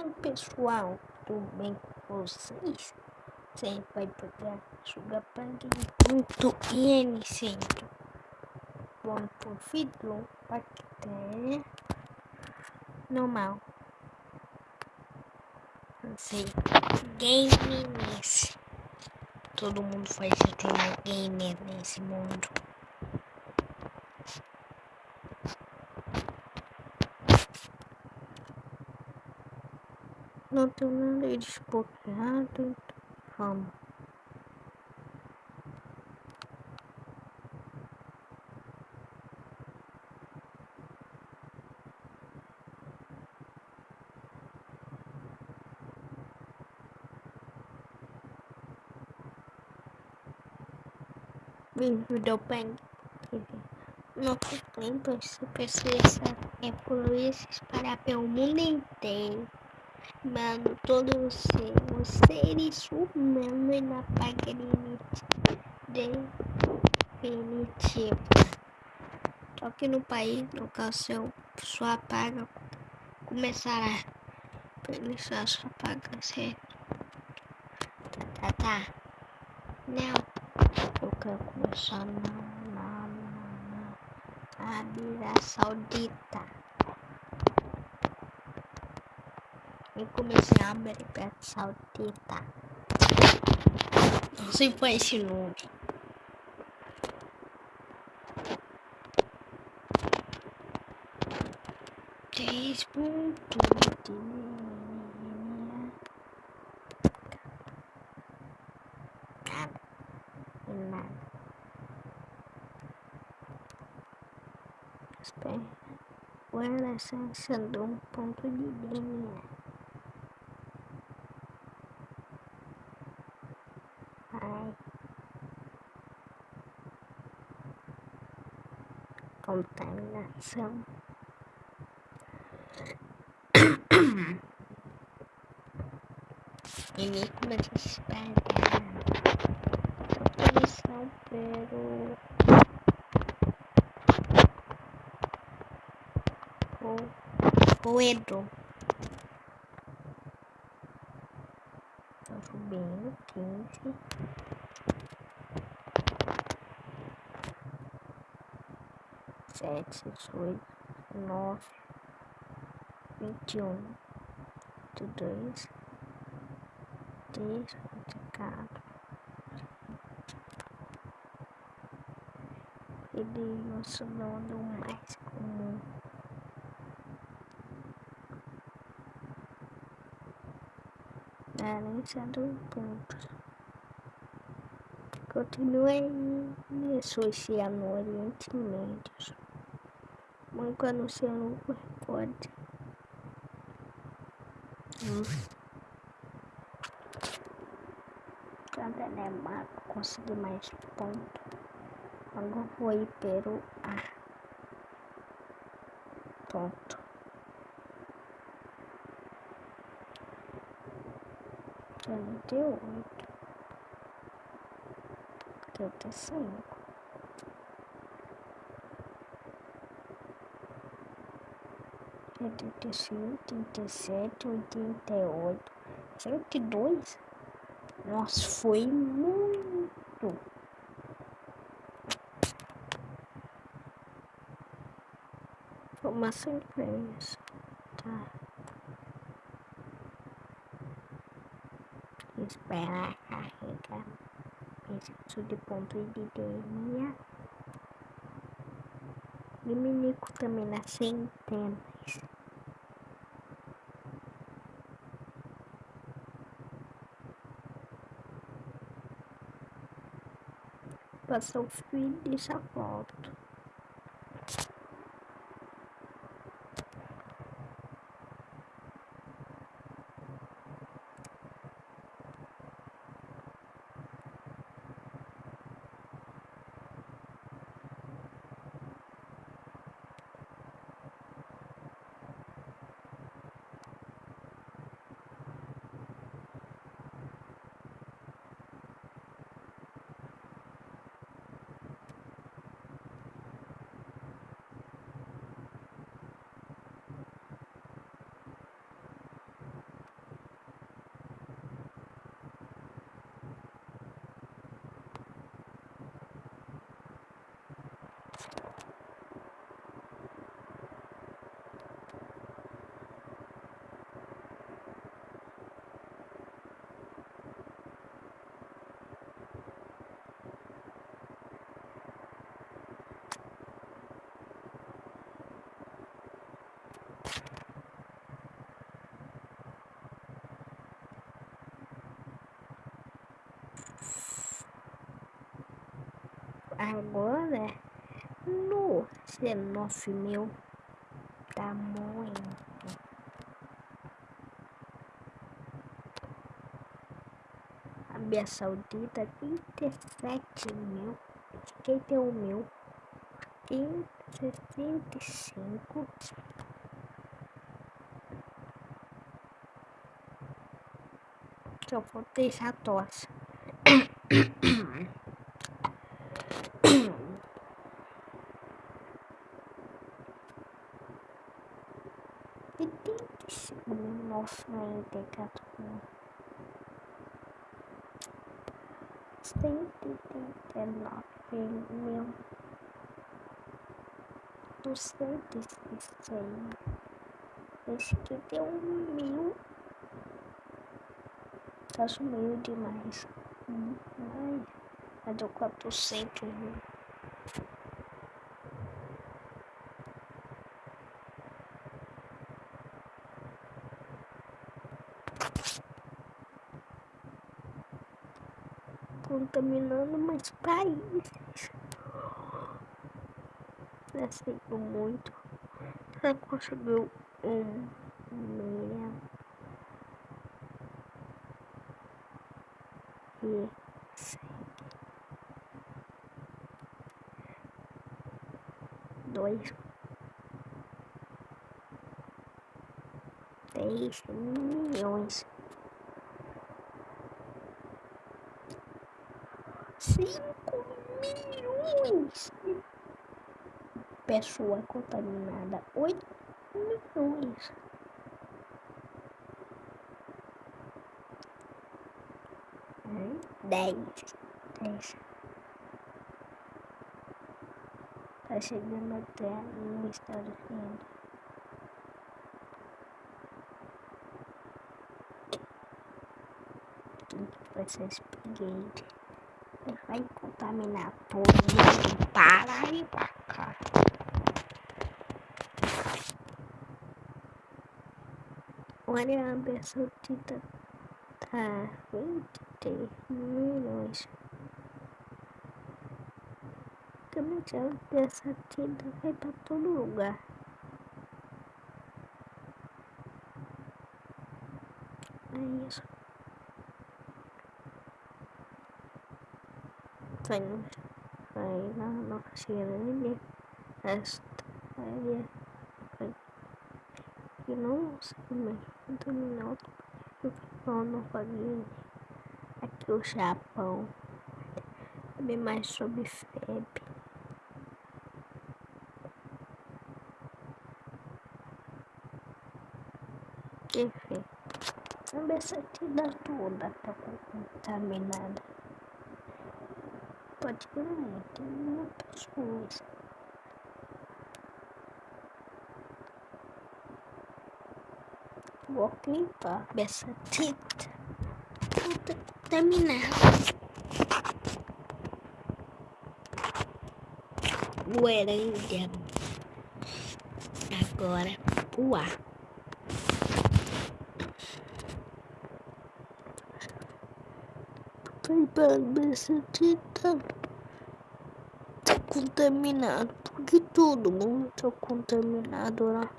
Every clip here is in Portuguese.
Fala pessoal, tudo bem com vocês? Você vai pegar sugapang.n Bom por vídeo bactéria normal. Não sei, games. Todo mundo faz ter mais gamer nesse mundo. Nada desbloqueado, então vamos. Vídeo do Bang no tempo essa pessoa é poluir se espalhar pelo mundo inteiro. Mano, todos os seres, os seres humanos. Só que no país, no qual seu, sua paga começará. Permissão sua paga, certo? Tá, tá, tá. Não. Eu quero começar na, na, na, na Arábia Saudita. Eu comecei a América Saudita. Não sei qual é esse nome. Três pontos de nada. Nada. Espera. Agora sendo um ponto de linha. Contaminação. A espalhar poluição pelo roedor. Tá subindo, quinze. Sete, dezoito, nove, vinte e um, vinte e dois, três, vinte e quatro, ele é nosso nome mais comum. Valência do ponto. Continue associando no Banco anunciando o recorde. Hum. Cada Neymar conseguir mais pontos. Agora foi Peru A. Ponto. Trinta e oito. Trinta e cinco. 85, 87, 88, 102. Nossa, foi muito. Formação imprensa. Tá. Esperar carregar. Preciso de ponto de linha. Dominico também na centenas. Passou o fio dessa foto. Agora no 19 mil tá muito. Arábia Saudita 37 mil, 51 mil, 65 Só vou deixar tosse. Tem quatro cento e trinta e nove mil duzentos e seis. Esse aqui deu um mil. Tá sumiu demais. Ai, já deu quatrocentos mil. Contaminando mais países. Aceito muito. Já conseguiu um meia e dois dez milhões cinco milhões de pessoas contaminadas. Oito milhões. Dez. Dez. Tá chegando até no Estados Unidos. Vai ser Spaghetti vai contaminar mundo para e pra cá. Olha a Arábia Saudita tá 23 milhões. Também a Arábia Saudita vai pra todo lugar. É isso. Foi, foi na Nova Zelândia, Austrália, foi. E não sei dominou o Nova Guiné, aqui o Japão, saber mais sobre febre. Enfim, a cabeça toda tá contaminada pode ver tem muitas coisas. Vou limpar essa tinta. Terminar. O Erândia. Agora o ar. Limpando essa tinta contaminado, porque todo mundo tá contaminado lá.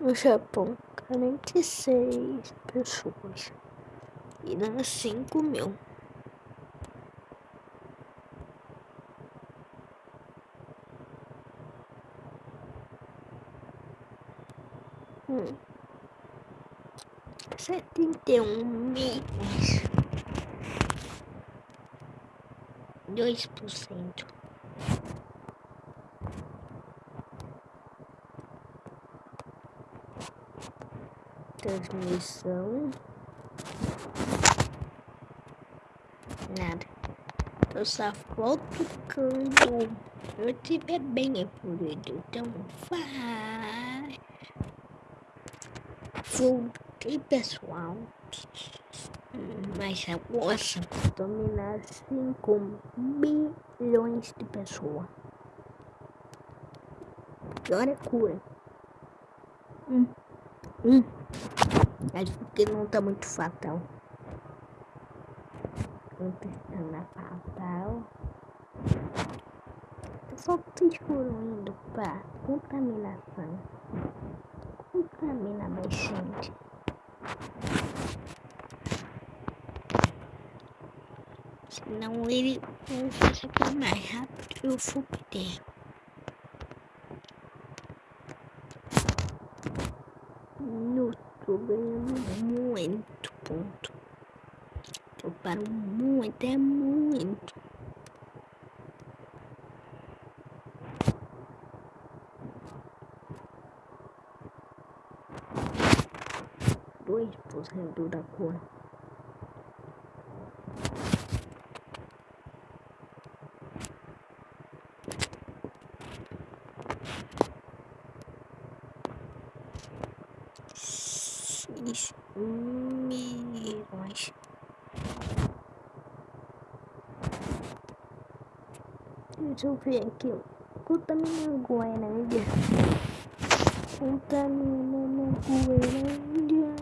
No Japão, 46 pessoas e dá 5 mil. 71 dois 2%. Transmissão. Nada. Eu só volto quando eu tiver bem evoluído. Então vai. Voltei, pessoal mas possa dominar 5 bilhões de pessoas. Agora é cura. Hum. Hum. Acho que não tá muito fatal. Não testando a fatal. Só tô indo pra contaminação. Contamina mais gente. Senão ele não consegue mais rápido eu vou perder. No tô ganhando muito ponto. Eu paro muito, é muito. Dois por cento da cor. Seis milhões. Deixa eu ver aqui. Contamina Goiânia. Contamina Goiânia.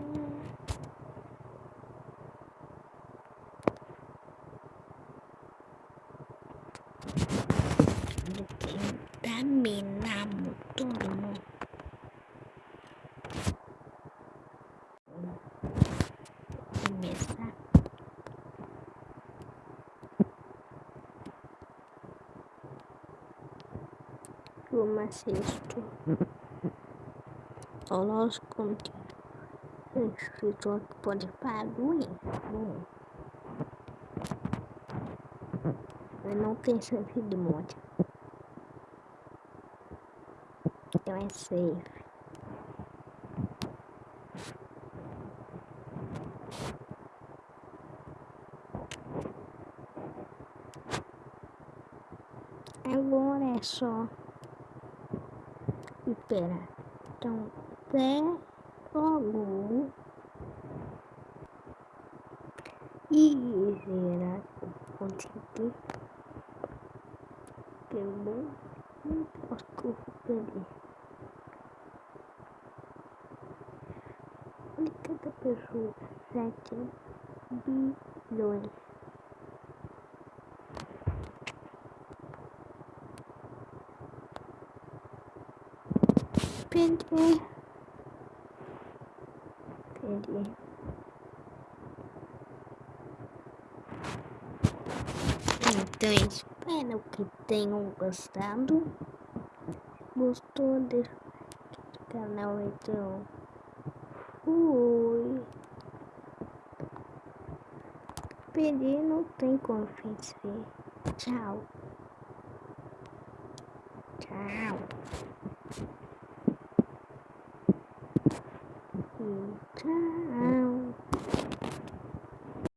Contaminamos todo mundo. Começar. Como assisto? O nosso conteúdo. Escritor que pode parar. Bom. Eu não tenho chance de morte. Então é safe. Agora é só esperar. Então, até logo. E será que eu consegui? Não posso que eu vou perder. De cada pessoa, bilhões. Perdi. Perdi. Então, espero que tenham gostado. Gostou? Deixa canal, então. Fui. Perdi, não tem como vencer. Tchau. Tchau. Mm-hmm.